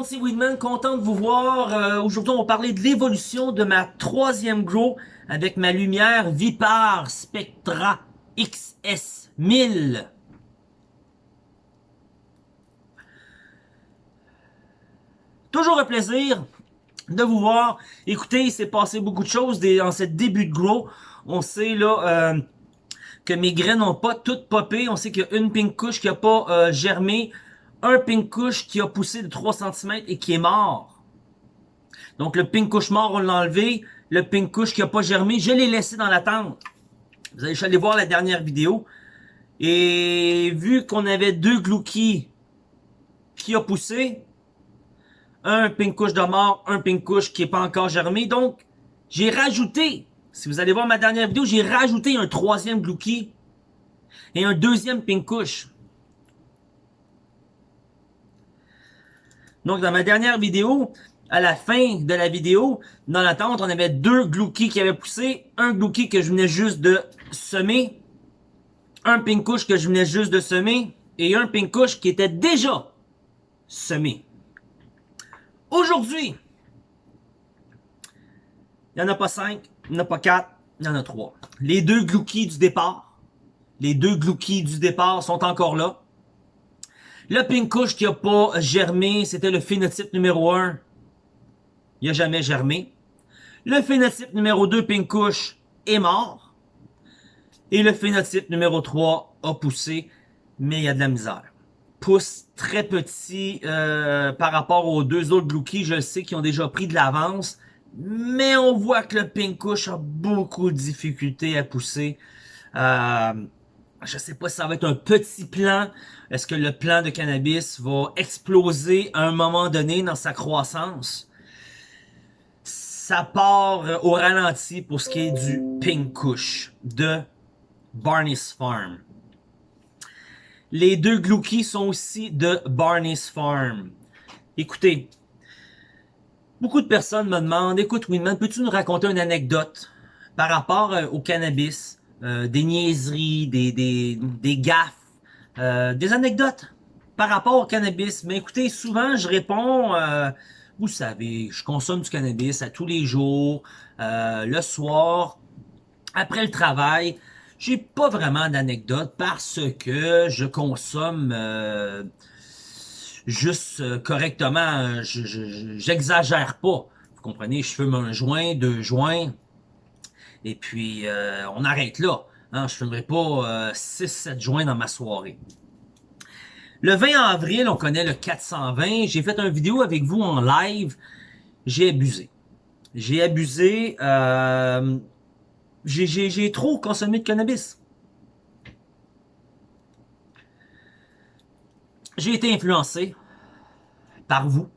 monde, c'est Weedman, content de vous voir. Euh, Aujourd'hui, on va parler de l'évolution de ma troisième grow avec ma lumière Vipar Spectra XS 1000. Toujours un plaisir de vous voir. Écoutez, il s'est passé beaucoup de choses dans ce début de grow. On sait là euh, que mes graines n'ont pas toutes popé. On sait qu'il y a une pink couche qui n'a pas euh, germé un pink couche qui a poussé de 3 cm et qui est mort. Donc le pink couche mort, on l'a enlevé. Le pink couche qui a pas germé, je l'ai laissé dans la tente. Vous allez aller voir la dernière vidéo. Et vu qu'on avait deux gloukies qui a poussé, un pink couche de mort, un pink couche qui est pas encore germé, donc j'ai rajouté, si vous allez voir ma dernière vidéo, j'ai rajouté un troisième glouki et un deuxième pink Donc, dans ma dernière vidéo, à la fin de la vidéo, dans la tente, on avait deux glouki qui avaient poussé, un glouki que je venais juste de semer, un pink couche que je venais juste de semer, et un pink couche qui était déjà semé. Aujourd'hui, il n'y en a pas cinq, il n'y en a pas quatre, il y en a trois. Les deux glouki du départ, les deux glouki du départ sont encore là. Le pink qui a pas germé, c'était le phénotype numéro 1. Il a jamais germé. Le phénotype numéro 2, pink est mort. Et le phénotype numéro 3 a poussé, mais il y a de la misère. Pousse très petit euh, par rapport aux deux autres Glouki, je sais, qui ont déjà pris de l'avance. Mais on voit que le pink a beaucoup de difficultés à pousser. Euh, je sais pas si ça va être un petit plan. Est-ce que le plan de cannabis va exploser à un moment donné dans sa croissance? Ça part au ralenti pour ce qui est du Pink Kush de Barney's Farm. Les deux Glouki sont aussi de Barney's Farm. Écoutez, beaucoup de personnes me demandent, écoute Winman, peux-tu nous raconter une anecdote par rapport euh, au cannabis? Euh, des niaiseries, des, des, des gaffes, euh, des anecdotes par rapport au cannabis. Mais écoutez, souvent je réponds, euh, vous savez, je consomme du cannabis à tous les jours, le soir, après le travail. J'ai pas vraiment d'anecdotes parce que je consomme juste correctement. J'exagère pas. Vous comprenez, je fume un joint, deux joints, et puis, euh, on arrête là. Hein, je ne fumerai pas 6-7 euh, joints dans ma soirée. Le 20 avril, on connaît le 420. J'ai fait une vidéo avec vous en live. J'ai abusé. J'ai abusé. Euh, J'ai trop consommé de cannabis. J'ai été influencé par vous.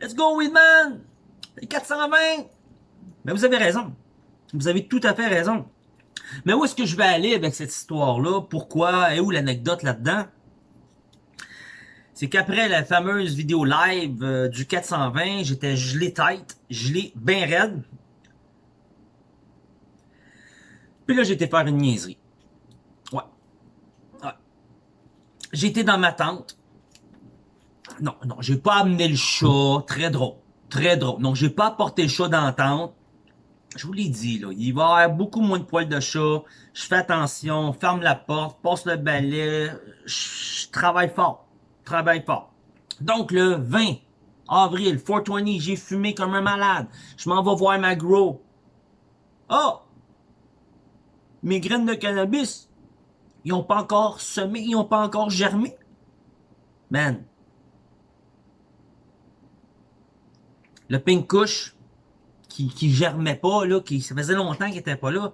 Let's go, Weedman! 420! Mais vous avez raison. Vous avez tout à fait raison. Mais où est-ce que je vais aller avec cette histoire-là? Pourquoi? Et où l'anecdote là-dedans? C'est qu'après la fameuse vidéo live euh, du 420, j'étais gelé tête, gelé bien raide. Puis là, j'étais faire une niaiserie. Ouais. ouais. J'étais dans ma tente. Non, non, j'ai pas amené le chat. Très drôle. Très drôle. Donc, j'ai pas apporté le chat dans la tente je vous l'ai dit, là, il va y avoir beaucoup moins de poils de chat. Je fais attention, ferme la porte, passe le balai. Je, travaille fort. travaille fort. Donc, le 20 avril, 420, j'ai fumé comme un malade. Je m'en vais voir ma grow. Oh! Mes graines de cannabis, ils ont pas encore semé, ils ont pas encore germé. Man. Le pink kush, qui, germait pas, là, qui ça faisait longtemps qu'il était pas là.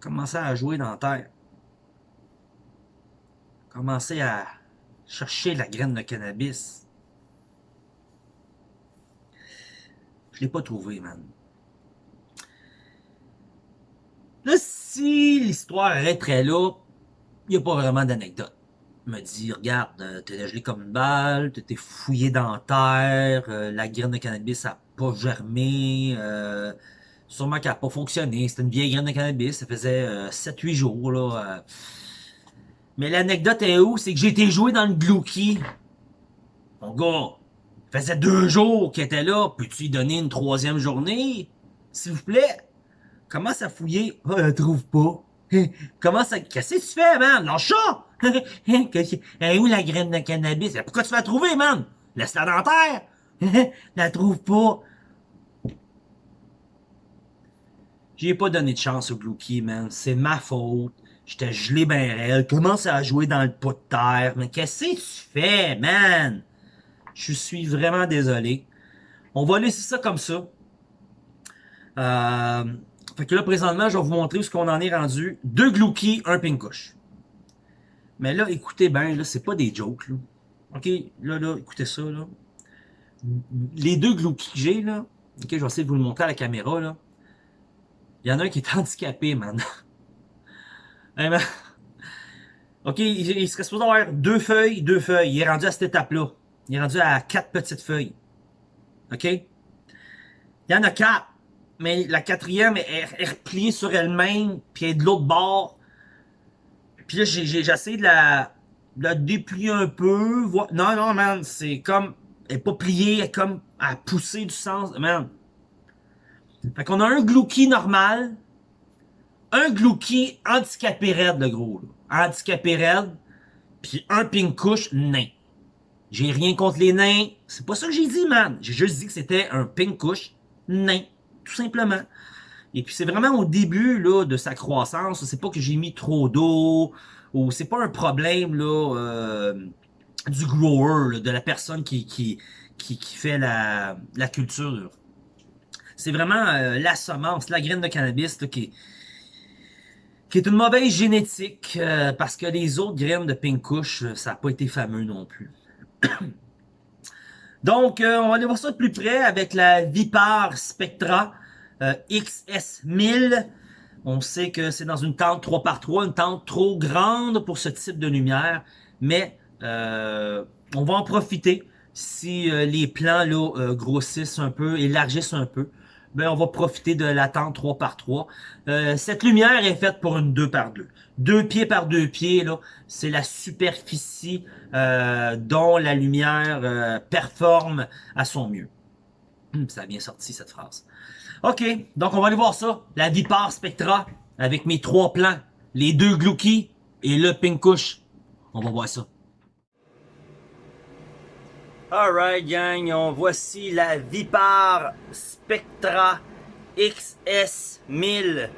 Commençait à jouer dans la terre. Commençait à chercher la graine de cannabis. Je l'ai pas trouvé, man. Là, si l'histoire est là, il n'y a pas vraiment d'anecdote me dit, regarde, euh, t'es gelé comme une balle, t'es fouillé dans terre, euh, la graine de cannabis a pas germé, euh, sûrement qu'elle a pas fonctionné, c'était une vieille graine de cannabis, ça faisait 7-8 jours, là. Mais l'anecdote est où? C'est que j'ai été joué dans le Glouki. Mon gars, ça faisait deux jours qu'il était là. Peux-tu lui donner une troisième journée? S'il vous plaît? Commence à fouiller? Oh, trouve pas. Comment ça... Qu'est-ce que tu fais, man? Lâche ça! Est où la graine de cannabis? Pourquoi tu vas la trouver, man? Laisse-la dans terre! la trouve pas. J'ai pas donné de chance au Glouki, man. C'est ma faute. J'étais gelé ben réel. Commence à jouer dans le pot de terre. Mais qu'est-ce que tu fais, man? Je suis vraiment désolé. On va laisser ça comme ça. Euh, fait que là, présentement, je vais vous montrer où ce qu'on en est rendu. Deux Glouki, un Pinkush. Mais là, écoutez bien, là, c'est pas des jokes, là. OK, là, là, écoutez ça, là. Les deux Glouki que j'ai, là, OK, je vais essayer de vous le montrer à la caméra, là. Il y en a un qui est handicapé, man. hey, man. OK, il, il serait supposé avoir deux feuilles, deux feuilles. Il est rendu à cette étape-là. Il est rendu à quatre petites feuilles. OK? Il y en a quatre. Mais la quatrième est, est repliée sur elle-même, puis elle est de l'autre bord. Puis là, j'ai essayé de la, de la déplier un peu. Non, non, man, c'est comme... Elle est pas pliée, elle est comme à pousser du sens. Man. Fait qu'on a un glouki normal, un glouki handicapé raide, le gros. Là. Handicapé raide, puis un pink nain. J'ai rien contre les nains. C'est pas ça que j'ai dit, man. J'ai juste dit que c'était un pink nain. Tout simplement. Et puis c'est vraiment au début là, de sa croissance. C'est pas que j'ai mis trop d'eau. Ou c'est pas un problème là, euh, du grower, de la personne qui, qui, qui, fait la, la culture. C'est vraiment euh, la semence, la graine de cannabis qui, qui est une mauvaise génétique. Euh, parce que les autres graines de pink ça n'a pas été fameux non plus. Donc, on va aller voir ça de plus près avec la Vipar Spectra euh, XS1000. On sait que c'est dans une tente 3x3, une tente trop grande pour ce type de lumière, mais euh, on va en profiter si les plans là, grossissent un peu, élargissent un peu. Ben, on va profiter de la tente 3x3. cette lumière est faite pour une 2x2 deux pieds par deux pieds, là, c'est la superficie euh, dont la lumière euh, performe à son mieux. Hum, ça a bien sorti cette phrase. OK, donc on va aller voir ça. La Vipar Spectra avec mes trois plans. Les deux Glouki et le Pinkush. On va voir ça. Alright gang, on voici la Vipar Spectra XS 1000.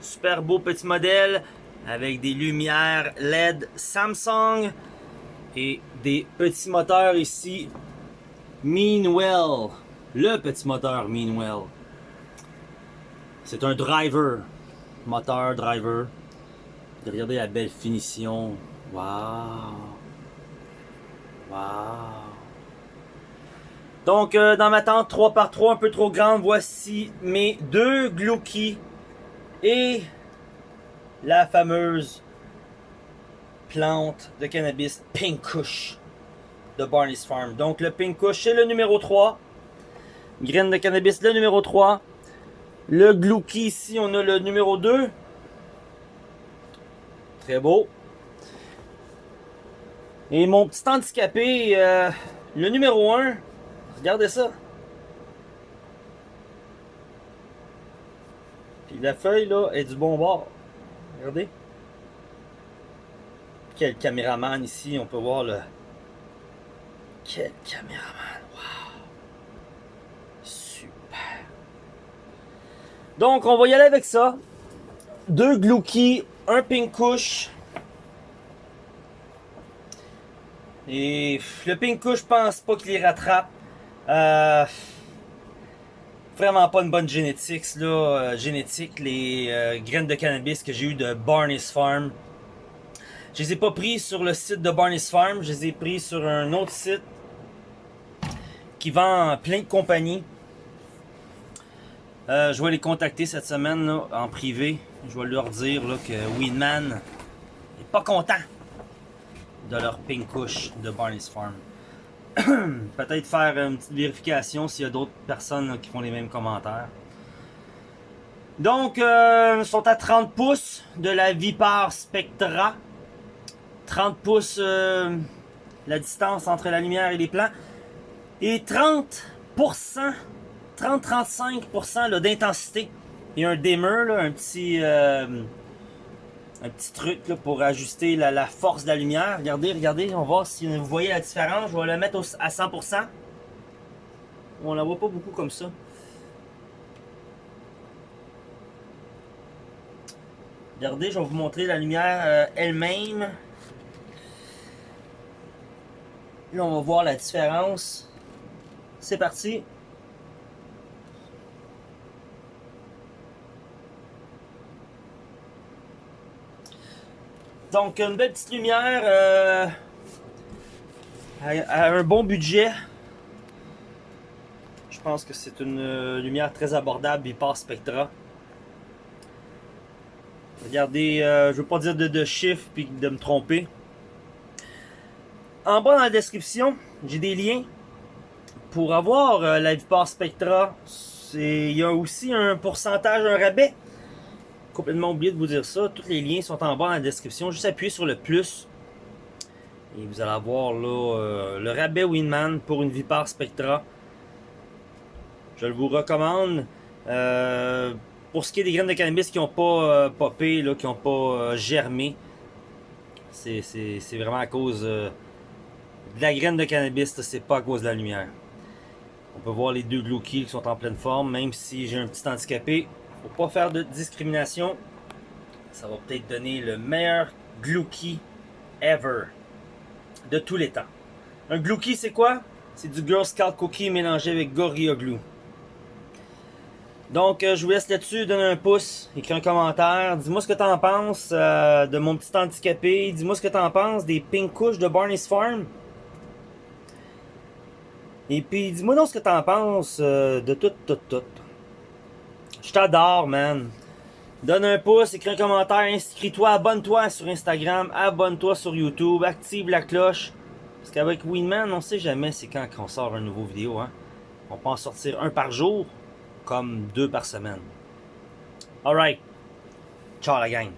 Super beau petit modèle avec des lumières LED Samsung et des petits moteurs ici Meanwell le petit moteur Meanwell c'est un driver moteur driver regardez la belle finition waouh waouh donc euh, dans ma tente 3x3 un peu trop grande voici mes deux Glouki et la fameuse plante de cannabis Pink Kush de Barney's Farm. Donc le Pink Kush c'est le numéro 3. Graine de cannabis le numéro 3. Le Glouki ici on a le numéro 2. Très beau. Et mon petit handicapé, euh, le numéro 1. Regardez ça. Puis la feuille là est du bon bord. Regardez. Quel caméraman ici, on peut voir le... Quel caméraman, wow. Super. Donc, on va y aller avec ça. Deux Glouki, un Pinkush. Et le Pinkush, je pense pas qu'il les rattrape. Euh, vraiment pas une bonne génétique, là, euh, génétique, les euh, graines de cannabis que j'ai eu de Barney's Farm. Je les ai pas pris sur le site de Barney's Farm, je les ai pris sur un autre site qui vend plein de compagnies. Euh, je vais les contacter cette semaine en privé. Je vais leur dire que Weedman n'est pas content de leur pink kush de Barney's Farm. peut-être faire une petite vérification s'il y a d'autres personnes qui font les mêmes commentaires. Donc, euh, sont à 30 pouces de la Vipar Spectra. 30 pouces euh, la distance entre la lumière et les plans. Et 30%, 30-35% d'intensité. Il y a un dimmer, là, un petit... Euh, un petit truc là, pour ajuster la, force de la lumière. Regardez, regardez, on va voir si vous voyez la différence. Je vais le mettre à 100%. On la voit pas beaucoup comme ça. Regardez, je vais vous montrer la lumière euh, elle-même. Là, on va voir la différence. C'est parti. Donc, une belle petite lumière euh, à, un bon budget. Je pense que c'est une euh, lumière très abordable, par Spectra. Regardez, euh, je veux pas dire de, chiffres puis de me tromper. En bas dans la description, j'ai des liens pour avoir la Vipar Spectra. Il y a aussi un pourcentage, un rabais complètement oublié de vous dire ça. Tous les liens sont en bas dans la description. Juste appuyez sur le plus. Et vous allez avoir là, euh, le rabais Winman pour une Vipar Spectra. Je le vous recommande. Euh, pour ce qui est des graines de cannabis qui n'ont pas euh, popé, là, qui n'ont pas germé, c'est vraiment à cause de la graine de cannabis, c'est pas à cause de la lumière. On peut voir les deux Glookies qui sont en pleine forme, même si j'ai un petit handicapé. Faut pas faire de discrimination. Ça va peut-être donner le meilleur Glookie ever. De tous les temps. Un Glookie, c'est quoi? C'est du Girl Scout Cookie mélangé avec Gorilla Glue. Donc, euh, je vous laisse là-dessus, donner un pouce, écris un commentaire, dis-moi ce que t'en penses euh, de mon petit handicapé, dis-moi ce que t'en penses des pink couches de Barney's Farm. Et puis, dis-moi donc ce que t'en penses euh, de tout, tout, tout. Je t'adore, man. Donne un pouce, écris un commentaire, inscris-toi, abonne-toi sur Instagram, abonne-toi sur YouTube, active la cloche. Parce qu'avec Winman, on sait jamais c'est quand qu'on sort une nouvelle vidéo. Hein? On peut en sortir un par jour, comme deux par semaine. Alright. Ciao la gang.